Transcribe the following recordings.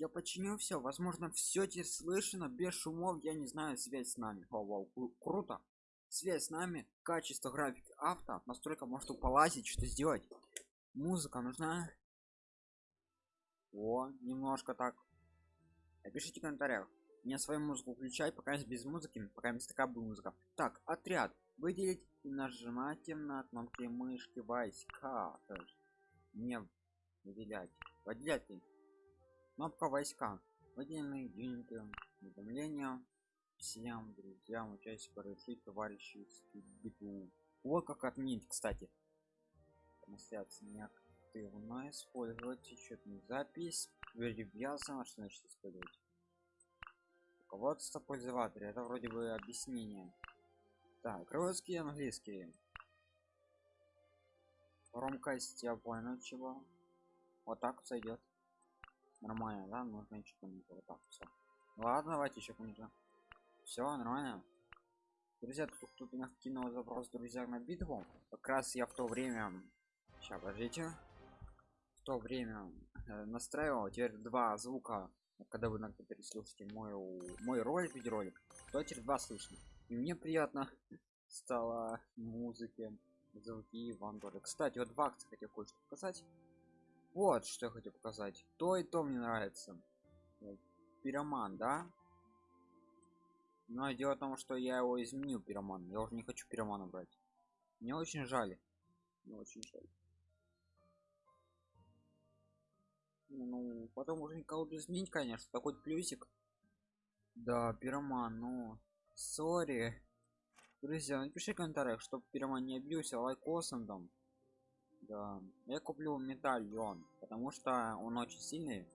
я починю все возможно все тебе слышно без шумов я не знаю связь с нами. Вау, вау, кру- круто. Связь с нами качество графики авто настройка может полазить что сделать. Музыка нужна. О немножко так. Напишите в комментариях. Мне свою музыку включай пока без музыки пока есть такая будет музыка. Так отряд. Выделить и нажимайте на кнопки мышки войска. Не выделять. Выделять кнопка войска. Выделенные юниты уведомления всем друзьям участникам решить товарищи битву вот как отменить кстати. Трансляция неактивно использовать счетную запись. Привязано что значит использовать? Руководство пользователя. Это вроде бы объяснение. Так русский английский. Громкость я понял чего. Вот так сойдет нормально да? Нужно еще кому-то вот так все ладно давайте еще кому-то все нормально. Друзья тут, тут у нас кинул запрос друзья на битву. Как раз я в то время сейчас подождите. В то время э, настраивал. Теперь два звука когда вы иногда переслушаете мой мой ролик видеоролик то теперь два слышно. И мне приятно стало музыки звуки вам тоже кстати вот в акции хотел кое-что показать вот что я хотел показать. То и то мне нравится. Вот, пироман да? Но дело в том что я его изменил пироман. Я уже не хочу пиромана брать. Мне очень жаль. Мне очень жаль. Ну потом уже колоду изменить конечно. Такой плюсик. Да пироман ну сори. Друзья напиши в комментариях чтобы пироман не обился лайкосом там да я куплю медальон потому что он очень сильный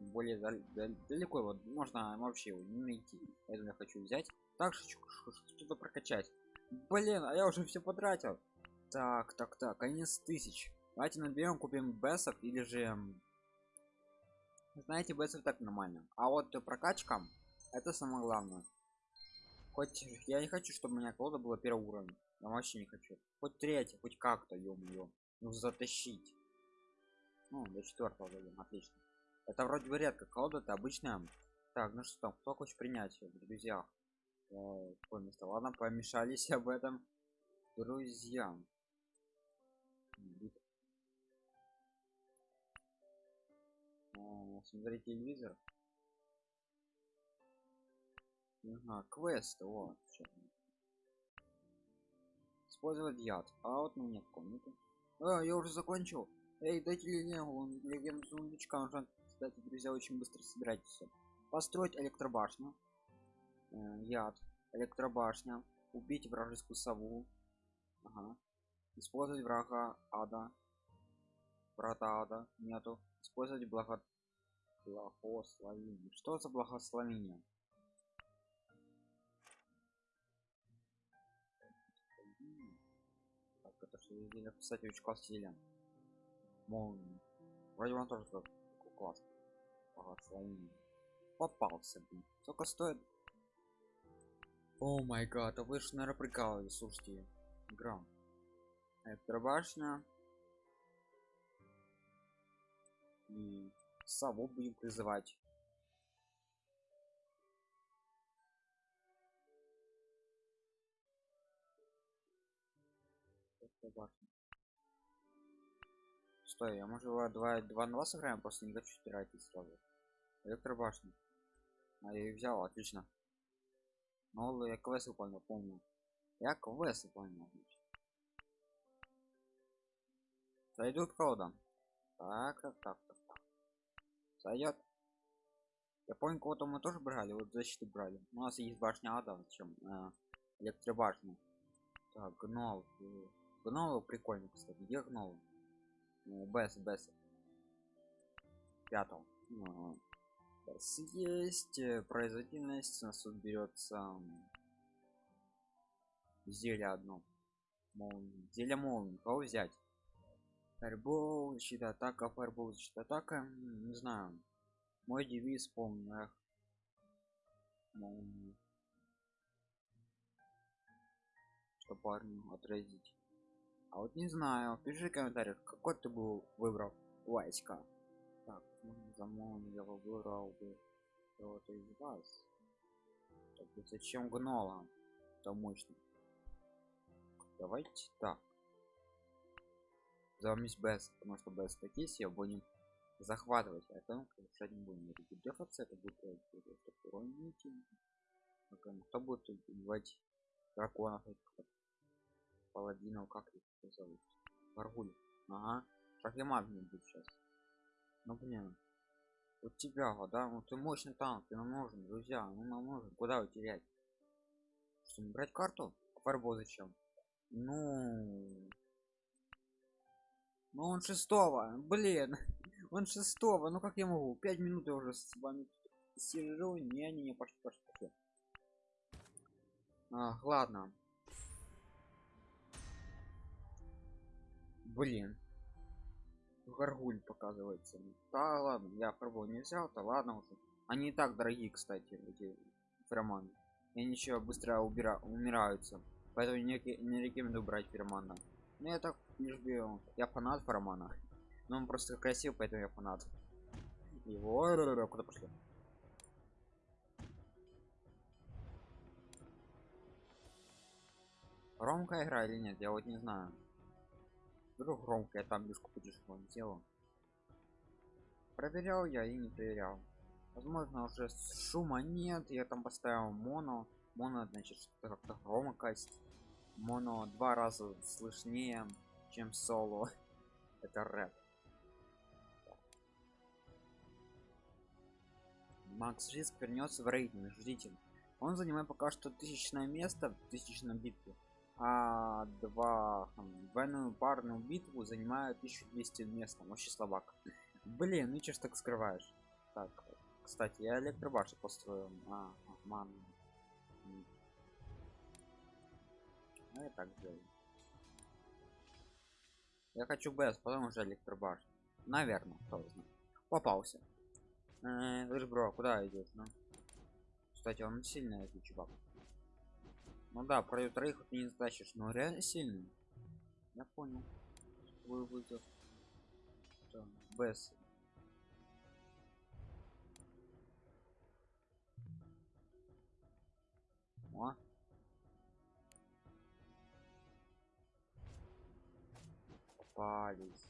более дал- дал- далеко вот можно вообще его не найти поэтому я хочу взять. Так ш- ш- что-то прокачать. Блин а я уже все потратил. Так так так конец тысяч. Давайте наберем купим бесов или же знаете бесов так нормально. А вот прокачка это самое главное. Хоть я не хочу чтобы у меня колода была первого уровня я вообще не хочу. Хоть третий хоть как-то ё ну затащить. Ну до четвертого дойдем отлично. Это вроде бы редко колода это обычная. Так ну что там кто хочет принять в друзьях? Э, место? Ладно помешались об этом друзья. Бит- Э, смотреть телевизор. Ага, квест вот чё. Использовать яд. А вот ну нет комнаты а, я уже закончил. Эй дайте легенду легенду сундучка нужно кстати друзья очень быстро собирать все построить электробашню. Э, яд. Электробашня. Убить вражескую сову. Ага. использовать врага ада. Врата ада нету. Использовать благо благословение. Что за благословение так это что здесь написать очень класс стиля молнии вроде он тоже такой класс благословение попался блин. Сколько стоит? О май гад а вы же наверное прикалывались слушайте. Игра. Электробашня и сову будем призывать стой я может его два два на два сыграем просто не хочу тратить сразу. Электробашня а я ее взял отлично. Ну я квест выполнил помню я квест выполнил сойдут колода так так так так, так. я помню кого-то мы тоже брали вот защиту брали. У нас есть башня ада чем э, электробашня. Так гнол. Гнол прикольно кстати. Где гнол ну, бес бес. Пятого Ну, Бес есть э, производительность у нас тут берется зелье одно. Молнии зелье молнии. Кого взять? Фаербол защита атака фаербол защита атака. Не знаю. Мой девиз помню молнии. Что парню отразить а вот не знаю пиши в комментариях какой ты был выбрал войска Так, ну, замон я выбрал бы кого-то из вас. Так, зачем гнола? Это мощно. Давайте так. Замесь Бэс, потому что Бэс такие все будем захватывать, а там решать не будем. Дефаться это будет уроните. Кто будет убивать драконов этих паладинов, как их зовут? Варгуль. Ага. Шахимат мне будет сейчас. Ну блин. Вот тебя, да? Ну ты мощный танк, ты нам нужен, друзья, ну нам нужен. Куда его терять? Что, не брать карту? Фарбо зачем? Ну... Ну он шестого, блин. Он шестого, ну как я могу? Пять минут я уже с вами сижу. Не, не, не, пошли, пошли, пошли. А, ладно. Блин. Гаргуль показывается. Да ладно, я пробовал не взял, то ладно уже. Они и так дорогие, кстати, эти фероманы. И еще быстро убира умираются. Поэтому не, не рекомендую брать феромана. Ну я так не жду. Я фанат феромана. Но он просто красив, поэтому я фанат. Его куда пошли? Громкая игра или нет, я вот не знаю. Вдруг громкая там мишку подешевле делал. Проверял я и не проверял. Возможно уже шума нет, я там поставил моно. Моно значит как-то громкость. Моно два раза слышнее, чем соло. Это рэп. Макс Риск вернется в рейтинг, ждите. Он занимает пока что тысячное место в тысячном битве а два двойную парную битву занимают 1200 места вообще слабак. Блин ну че ж так скрываешь? Так кстати я электробаши построил а, ман. Ну я так сделаю я хочу бс потом уже электробаш. Наверное кто знает. Попался. Э, бро куда идешь ну? Кстати он сильный этот чувак ну да, про троих вот не затащишь, но реально сильный. Я понял. Вы вызов. Бс. О. Попались.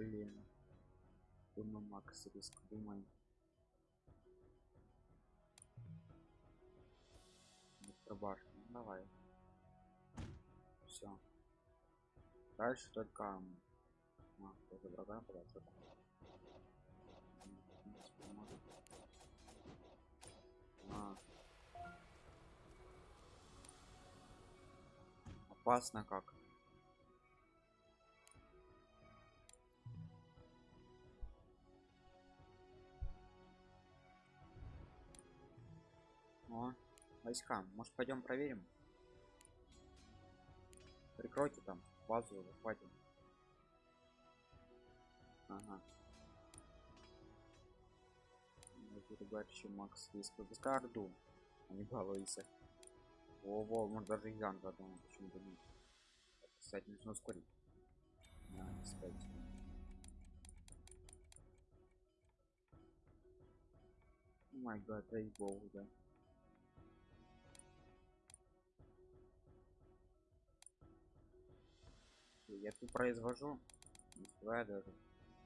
Блин. Думаю, Макс риск, думаем. Электробашня, ну, давай. Все. Дальше только... А, тоже врага подошел. А. Опасно как. Войска. Может пойдем проверим? Прикройте там базу, захватим. Ага. Ребят, Макс есть пускай Орду, а не балуйся. Во, во, может даже Ян задумал, почему-то нет. Кстати, нужно ускорить. Да, кстати. Май гад, дай богу, да. Я тут произвожу не успеваю даже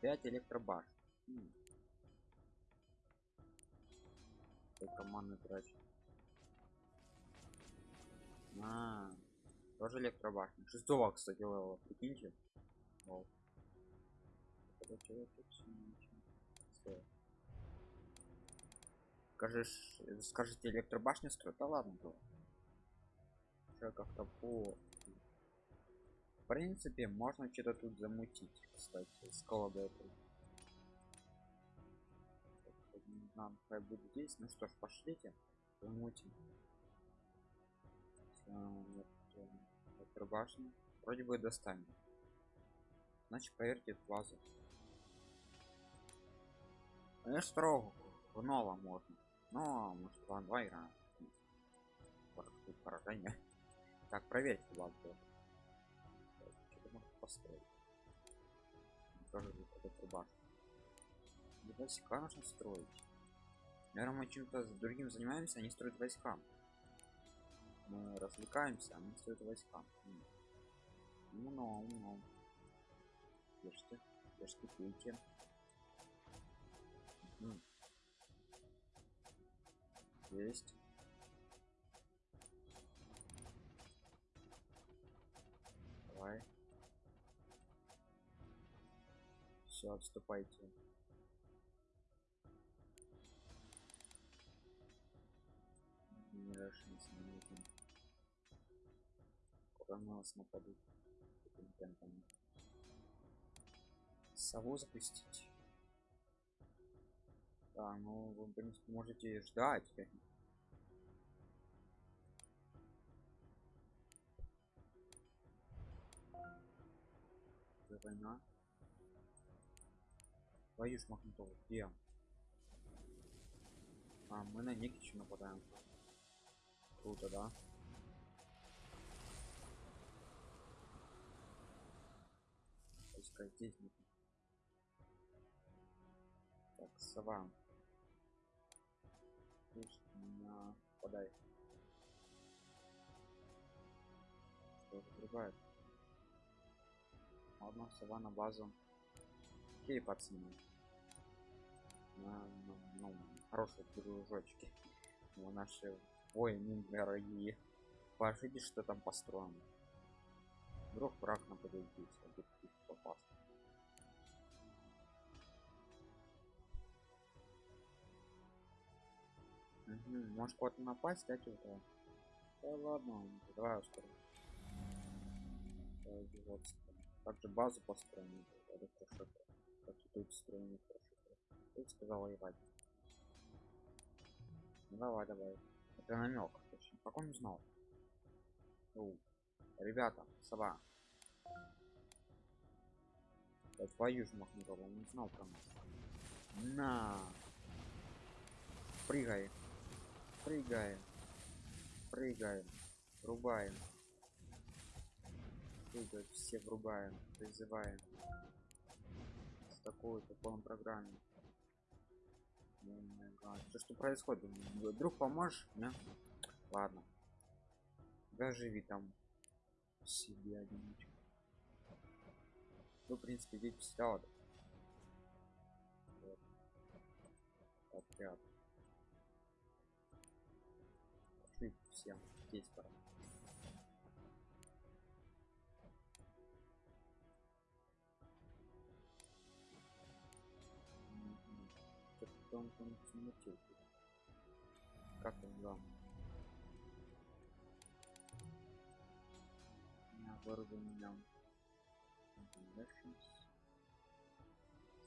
5 электробаш хм. команды трачу а, тоже электробашня шестого кстати левела прикиньте. Вау. скажешь скажите электробашня строит да ладно то как-то по принципе можно что-то тут замутить кстати с колодой нам хай будет здесь ну что ж пошлите замутим башню вроде бы достанем значит поверьте в вазу конечно строго в новом можно но может план 2 играем поражение так проверьте ладно построить тоже какой-то башню войска нужно строить. Наверное мы чем-то с другим занимаемся они строят войска. Мы развлекаемся они строят войска. Умно умно. Ешьте ешьте пейте. Есть. Давай все отступайте. Не расширится не нужно куда на нас нападут? Таким сову запустить? Да ну вы в принципе можете ждать. Это война ж махнутого где а мы на никичу нападаем. Круто да? Пускай здесь нет. так сова Слушай, меня подай что закрывает ладно сова на базу окей пацаны на, ну, хорошие дружочки но наши воины дорогие пошите что там построено вдруг враг нападет здесь а тут попасть Угу, может куда-то напасть, да, что-то? Да ладно, давай ускорим. Также базу построим. Это хорошо. Тут строим хорошо. Тут сказал воевать. Ну давай, давай. Это намек. Точно. Как он узнал? У. Ребята, сова. Да твою ж махнутого, он не знал про нас. На. Прыгай. Прыгаем. Прыгаем. Рубаем. Прыгать все врубаем. Призываем. С такой-то полном программе. Что, что происходит? Друг поможешь? Да? Ладно. Да живи там себе одиночку. Ну, в принципе, идите сюда вот. Отряд. Пошли всем. Здесь пора. Как он вам? вооружением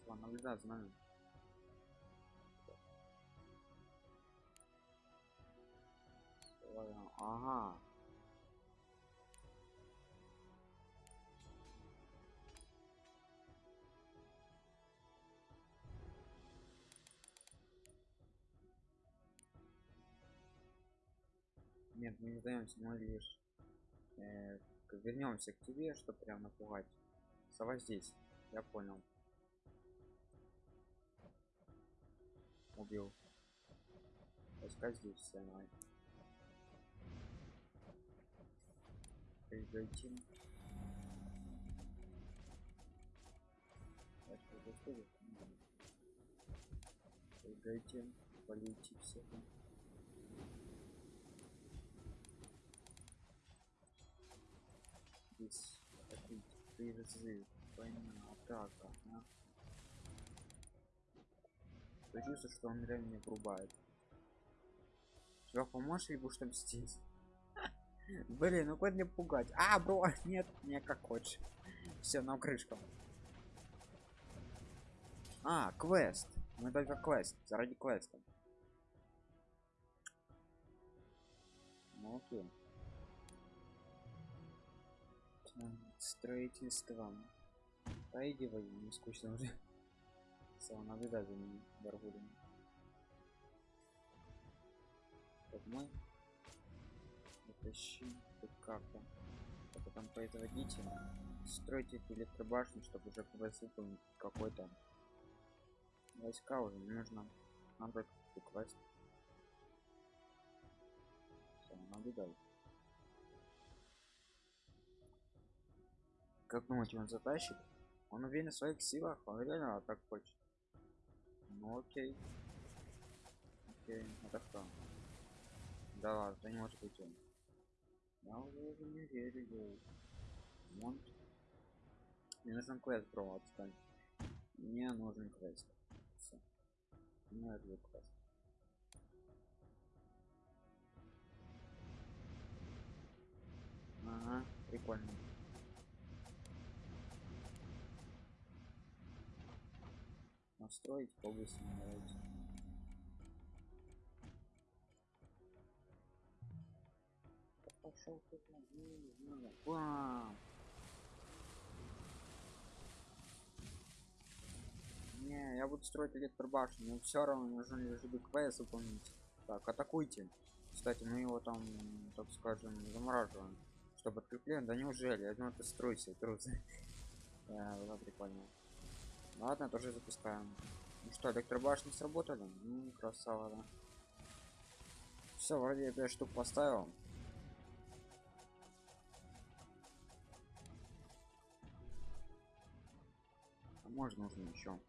Слава, наблюдай за нами. Ага. Нет, мы не сдаемся, мы лишь. Э, вернемся к тебе чтобы прям напугать. Сова здесь я понял. Убил. Пускай здесь все давай. Придайте придайте полетите всех призыв война атака а? чувство что он реально не врубает. Чувак поможешь либо что здесь? Блин ну куда мне пугать. А бро нет не как хочешь. Все на крышку. А квест. Мы только квест заради квеста. Ну окей строительством. Поигивай не скучно уже. Сам наблюдай за ними барбудами так мы это защиты как-то это там производитель стройте электробашню чтобы уже выполнить какой-то. Войска уже не нужно. Надо квест Всё, наблюдай как думаете он затащит? Он уверен в своих силах он реально так хочет. Ну окей. Окей это кто да ладно это не может быть он. Я уже не верю он. Мне нужен квест бро отстань. Мне нужен квест. Все мне нужен квест. Ага прикольно настроить давайте пошел знаю. Бам! не я буду строить электробашню но все равно нужно лишь квест выполнить. Так атакуйте. Кстати мы его там так скажем замораживаем чтобы открепление да неужели? Я думаю ты стройся трусы да, прикольно ладно тоже запускаем. Ну что электробашни сработали? Ну красава да. Все вроде я 5 штук поставил. А можно нужно еще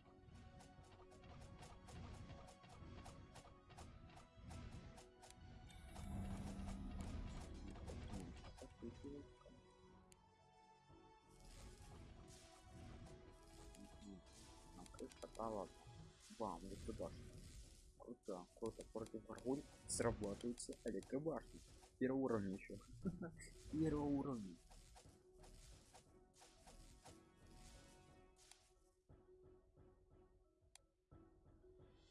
стало бам туда круто круто против врагуль срабатывается электробашня первого уровня еще первого уровня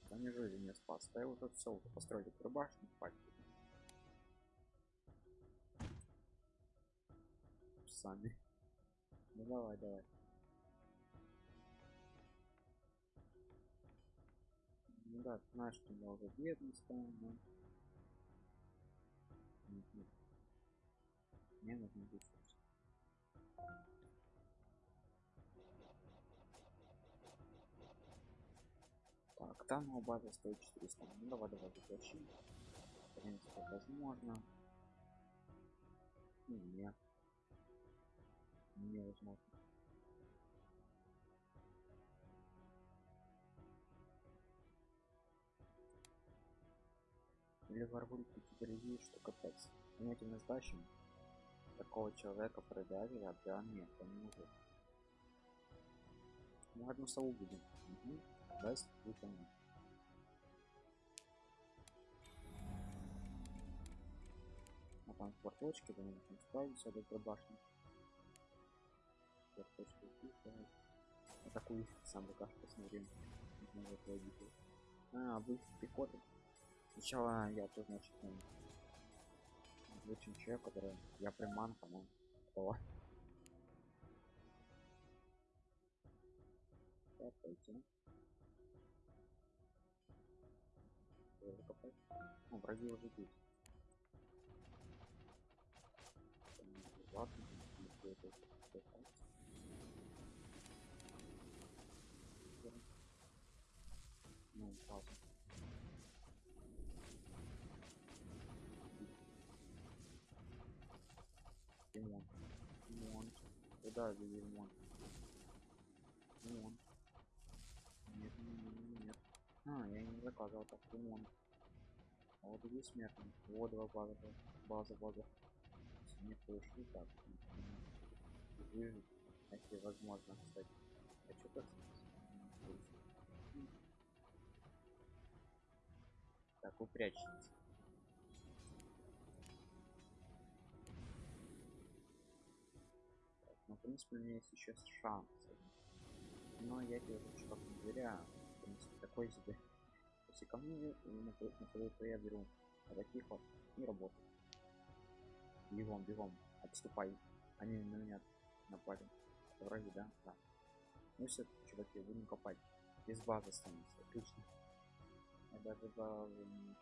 да неужели не спас. Да вот тут все построили электробашню хватит сами. Ну давай давай Ну да, знаешь, что уже бедный стал, но... Мне нужно ресурс. Так, там база стоит 400. Ну давай, давай, заплачим. В принципе, возможно. Ну, нет. Невозможно. Или в арбулите другие, что капец. Мы этим сдачем такого человека продали, а да нет, он не может. Мы одну сову будем. Угу. Даст выполнить. А там кварточки, да, нужно справиться до башни. Кварточки, атакуй сам пока посмотрим. А, вы пехоты. Сначала я тут, значит, очень человек, который я приманка, ну, кто? Так. Ну, враги уже. Ладно, это Ну, пауза. Же ремонт ремонт нет, нет, нет, нет. а я не заказывал так ремонт а вот здесь смертный вот два база база база. Не пришли так выжить если возможно кстати. Хочу так? Так вы но в принципе у меня есть еще шанс. Но я уже что доверяю в принципе такой себе. Если ко мне на то я беру таких вот не работает. Бегом бегом отступай. Они на меня напали. Враги да да. Ну все чуваки будем копать. Без базы останется отлично. Я даже базы не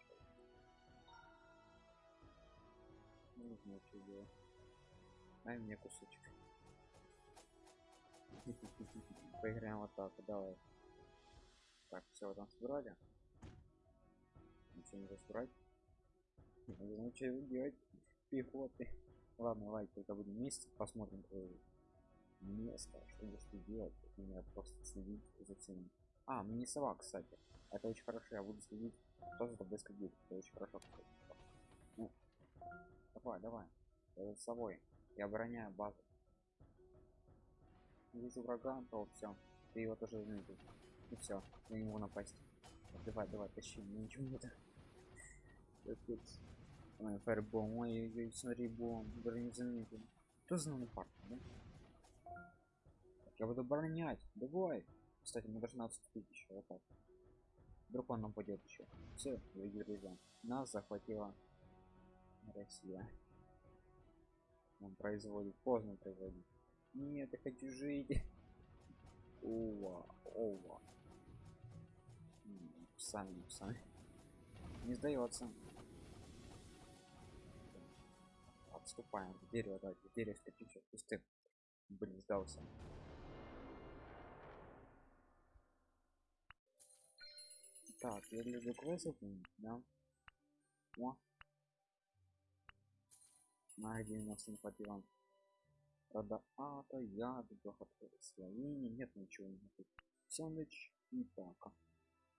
Не знаю, что делать. Дай мне кусочек. Поиграем вот так, давай. Так, все, там собрали. Ничего не собрать. Не знаю, что делать. Пехоты. Ладно, давай, когда будем вместе, посмотрим твое место, что будешь ты делать. Меня просто следить за всеми. А, мне сова, кстати. Это очень хорошо, я буду следить, что за тобой следит. Это очень хорошо. Ну, давай, давай. Я за собой. Я обороняю базу. Вижу врага, то все. Ты его тоже заметил. И все, на него напасть. Давай, давай, тащи, мне ничего не так. Капец. Ой, фаербом, ой, ой, смотри, бом, даже не заметил. Кто знал на парк, да? Я буду оборонять, давай. Кстати, мы должны отступить еще, вот так. Вдруг он нападет еще. Все, друзья, нас захватила Россия. Он производит, поздно производит. Нет, я хочу жить. Ова, ова. Сами, сами. Не сдается. Отступаем. Дерево, давайте, дерево скачу, что пустым. Блин, сдался. Так, я люблю квест да? О. На где у нас не. Правда, а, то я, благословение, нет ничего не ночь не так.